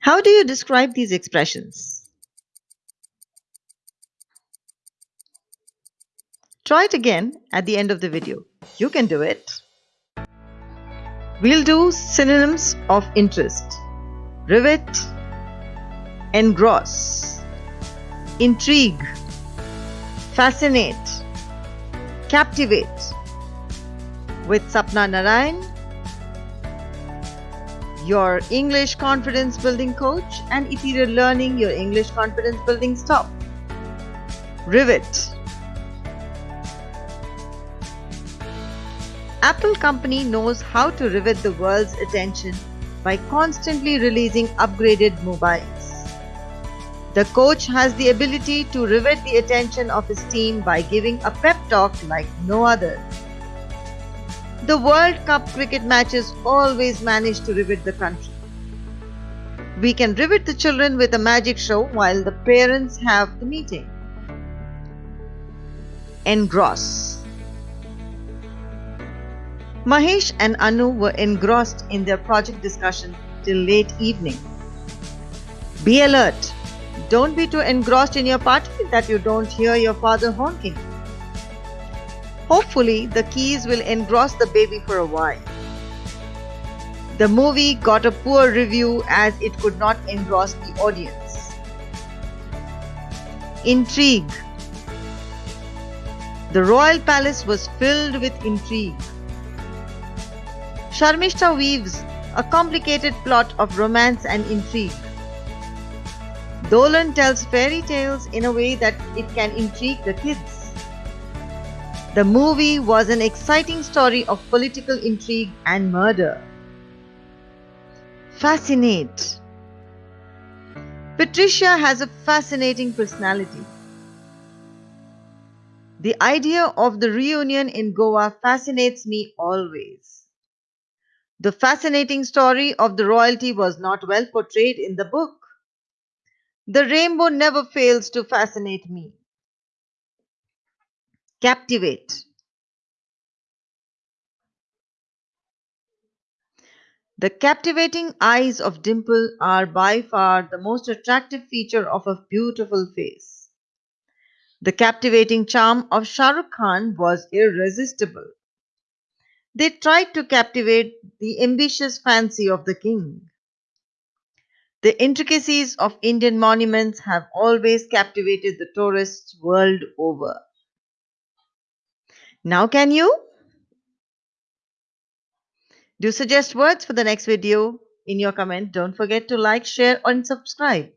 How do you describe these expressions? Try it again at the end of the video. You can do it. We'll do synonyms of interest. Rivet, engross, intrigue, fascinate, captivate. With Sapna Narayan, your English confidence building coach and Ethereal Learning, your English confidence building stop. Rivet. Apple company knows how to rivet the world's attention by constantly releasing upgraded mobiles. The coach has the ability to rivet the attention of his team by giving a pep talk like no other. The World Cup cricket matches always manage to rivet the country. We can rivet the children with a magic show while the parents have the meeting. Engross. Mahesh and Anu were engrossed in their project discussion till late evening. Be alert. Don't be too engrossed in your party that you don't hear your father honking. Hopefully, the keys will engross the baby for a while. The movie got a poor review as it could not engross the audience. Intrigue The royal palace was filled with intrigue. Sharmishta weaves a complicated plot of romance and intrigue. Dolan tells fairy tales in a way that it can intrigue the kids. The movie was an exciting story of political intrigue and murder. Fascinate. Patricia has a fascinating personality. The idea of the reunion in Goa fascinates me always. The fascinating story of the royalty was not well portrayed in the book. The rainbow never fails to fascinate me. Captivate. The captivating eyes of Dimple are by far the most attractive feature of a beautiful face. The captivating charm of Shah Rukh Khan was irresistible. They tried to captivate the ambitious fancy of the king. The intricacies of Indian monuments have always captivated the tourists world over. Now can you? Do suggest words for the next video in your comment. Don't forget to like, share and subscribe.